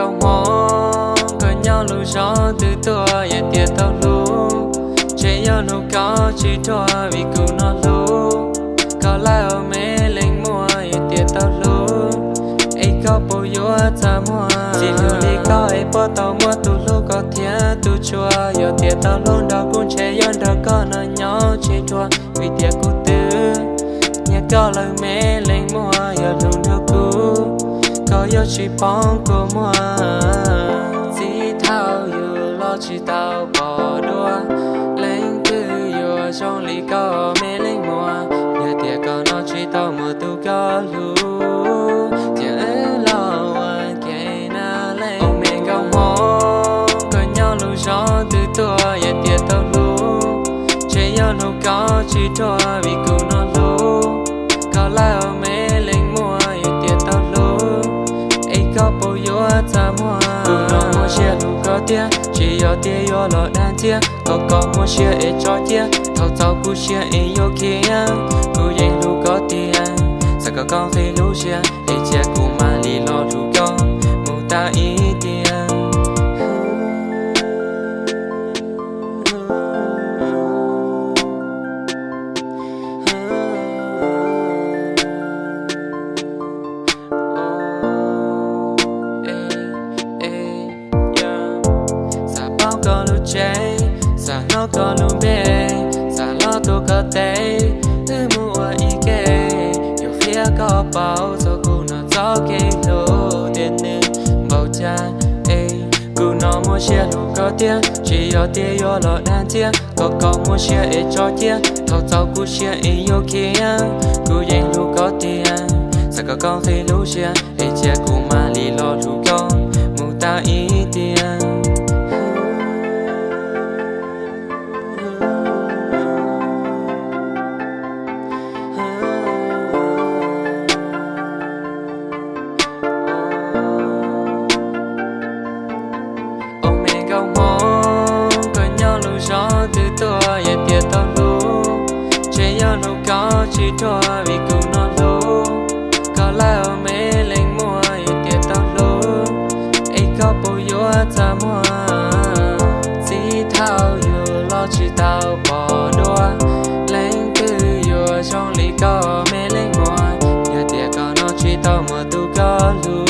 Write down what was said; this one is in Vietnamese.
câu mò có nhau lưu gió từ tua ya tiệt tao lu chế nhau nụ có chỉ tua vì cứu nó lu có lại ở mê lên mua ya tiệt tao lu ai có bố yếu ta mua. Chỉ lưu đi có ấy bố tao mua tu lu có thiệt tu chua ya tiệt tao lu đó cũng chế yo đó có nó nhỏ chỉ tua vì tiệt cứu tư nhà có lời mê lên mua ya lu nó cứu có yo chỉ bóng của mua chỉ thao yêu lo chỉ tao bỏ đua lên cứ yêu trong lý có mê lên mua nhà tiệt có nó chỉ tao mua tu có lu tiệt lo anh kể na lên ông mẹ cao mò có nhau lu gió từ tua ya tiệt tao lưu, chế yo nu có chỉ cho vì cứ nó nó mua xe lu có tiền chỉ yo tiền yo lo đan tiền có có mua chia ai cho tiền thâu thâu cú chia ai yo kia cú dây lu có tiền sao có con thấy lu chia ai chia cú mà li lo lu con mu ta ý tiền nó có lu bê Sa lo tu cơ tế Tư mua ý kê. Yêu phía có bao Giờ cụ nó gió kê lô. Tiền nữ bầu cha, Ê Cụ nó mua xe lu có tiền Chỉ có tiền yo lo đàn tiền Có có mua xe ê cho tiền Thâu thâu cụ xe ê yo kia. Cụ dành lu có tiền Sao có con thấy lu xe nó có chỉ cho vì cứ nó lâu có lẽ ở mê lên mua tiền tiệt tao lâu ấy có bao nhiêu ta mua. Chỉ thao yêu lo chỉ tao bỏ đua. Lên cứ yêu trong lý có mê lên mua. Ya tiệt có nó chỉ tao mà tu có luôn